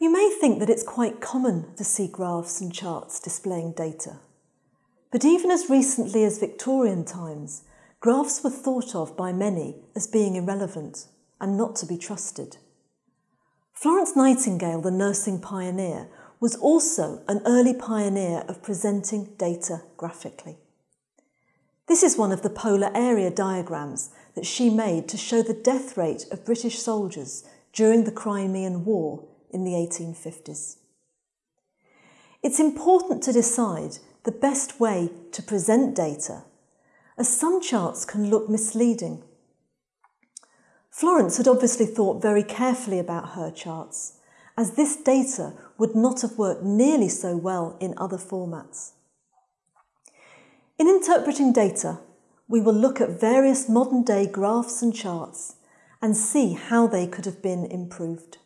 You may think that it's quite common to see graphs and charts displaying data. But even as recently as Victorian times, graphs were thought of by many as being irrelevant and not to be trusted. Florence Nightingale, the nursing pioneer, was also an early pioneer of presenting data graphically. This is one of the polar area diagrams that she made to show the death rate of British soldiers during the Crimean War in the 1850s. It's important to decide the best way to present data, as some charts can look misleading. Florence had obviously thought very carefully about her charts, as this data would not have worked nearly so well in other formats. In interpreting data, we will look at various modern day graphs and charts and see how they could have been improved.